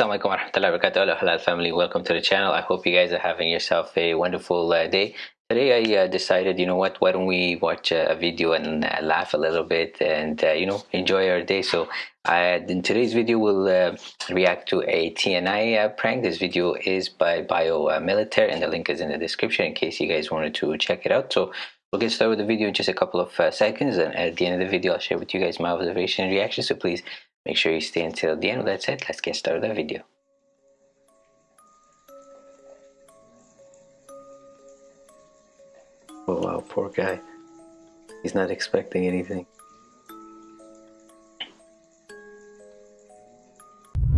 Assalamualaikum warahmatullahi wabarakatuh. Halal family, welcome to the channel. I hope you guys are having yourself a wonderful uh, day. Today I uh, decided, you know what, why don't we watch a, a video and uh, laugh a little bit and, uh, you know, enjoy our day. So in today's video we'll uh, react to a TNI uh, prank. This video is by Bio Military and the link is in the description in case you guys wanted to check it out. So we'll get started with the video in just a couple of seconds and at the end of the video I'll share with you guys my observation and reaction. So please Make sure you stay until the end. With that said, let's get started the video. Oh wow, poor guy. He's not expecting anything.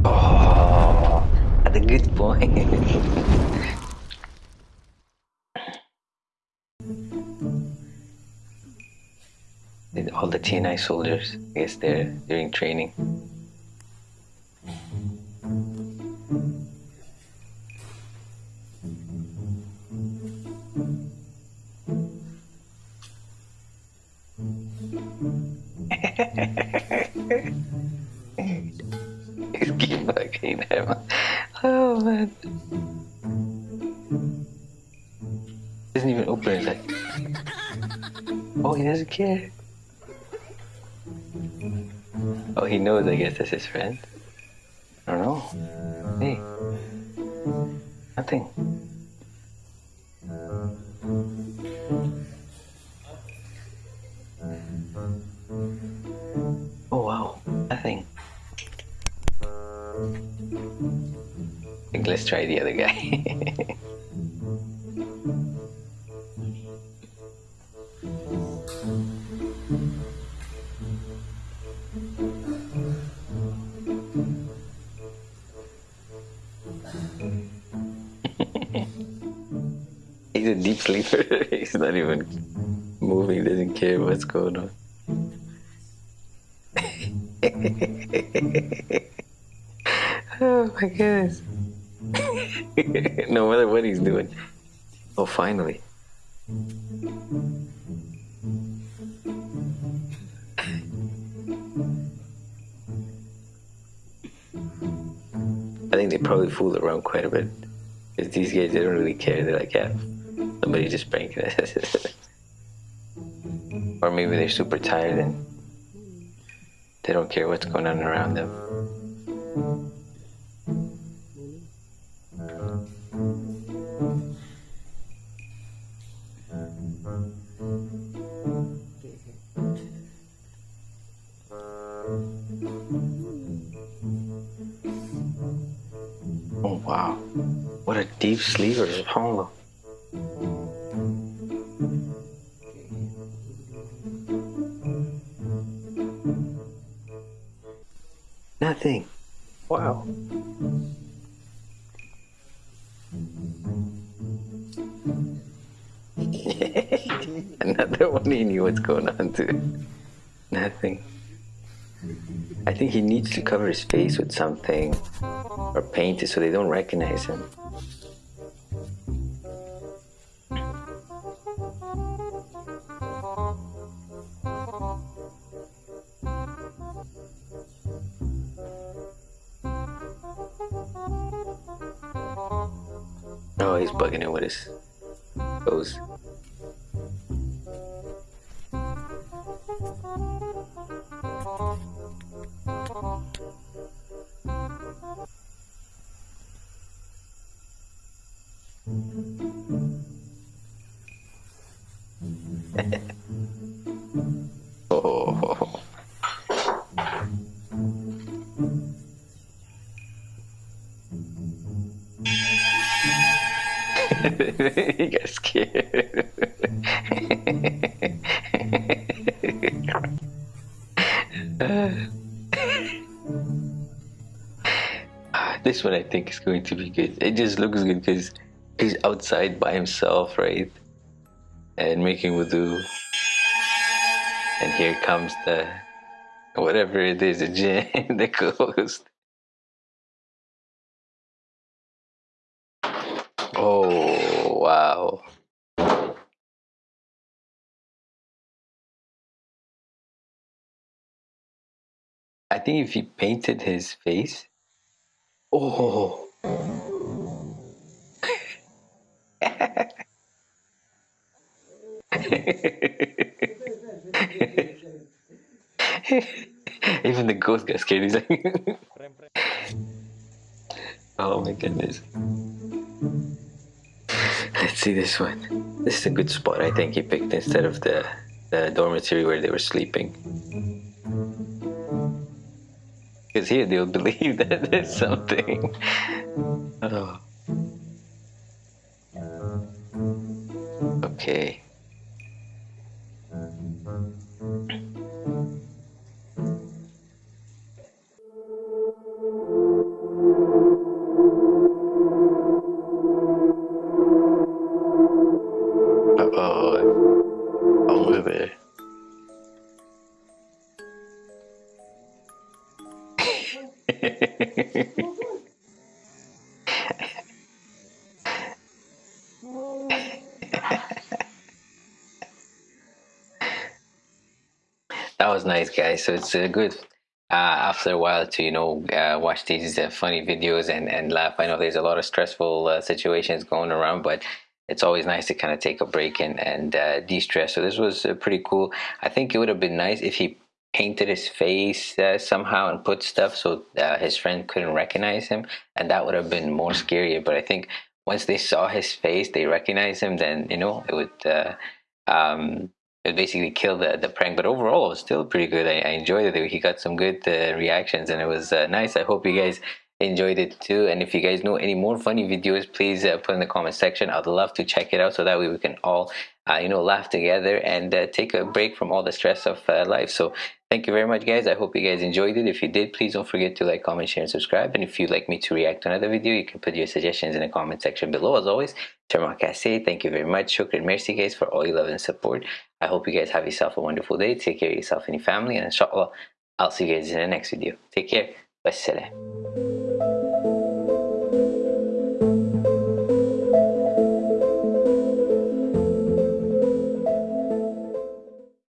Oh, at a good point. TNI soldiers, I guess they're during training. Oh man. Doesn't even open his head. Oh, he doesn't care. Oh, he knows, I guess, that's his friend. I don't know. Hey. Nothing. Oh, wow. Nothing. I think let's try the other guy. He's a deep sleeper. He's not even moving, doesn't care what's going on. oh my goodness. no matter what he's doing. Oh, finally. Think they probably fool around quite a bit. Because these guys, they don't really care. They're like, yeah, somebody just pranking us. or maybe they're super tired and they don't care what's going on around them. Deep sleeper, subhanAllah. Nothing. Wow. Another one he knew what's going on too. Nothing. I think he needs to cover his face with something or paint it so they don't recognize him. Oh, he's bugging it with his oh. he got scared. this one I think is going to be good. It just looks good because he's outside by himself, right? And making wudu. And here comes the whatever it is, the jinn, the ghost. Oh wow. I think if he painted his face, Oh. Even the ghost got scared. He's like, oh my goodness. See this one. This is a good spot I think he picked instead of the, the dormitory where they were sleeping. Because here they'll believe that there's something. Oh. Okay. Nice guys so it's uh, good uh, after a while to you know uh, watch these uh, funny videos and, and laugh. I know there's a lot of stressful uh, situations going around but it's always nice to kind of take a break and, and uh, de-stress. So this was pretty cool. I think it would have been nice if he painted his face somehow and put stuff so his friend couldn't recognize him and that would have been more scarier but i think once they saw his face they recognized him then you know it would um, it basically killed the, the prank but overall it was still pretty good. I, I enjoyed it. He got some good uh, reactions and it was uh, nice. I hope you guys enjoyed it too. And if you guys know any more funny videos please uh, put in the comment section. I'd love to check it out so that way we can all uh, you know laugh together and uh, take a break from all the stress of uh, life. So thank you very much guys. I hope you guys enjoyed it. If you did please don't forget to like comment share and subscribe. And if you'd like me to react to another video you can put your suggestions in the comment section below. As always Terma thank you very much. Shukran merci guys for all your love and support i hope you guys have yourself a wonderful day. Take care of yourself and your family and inshallah i'll see you guys in the next video. Take care. Wassalam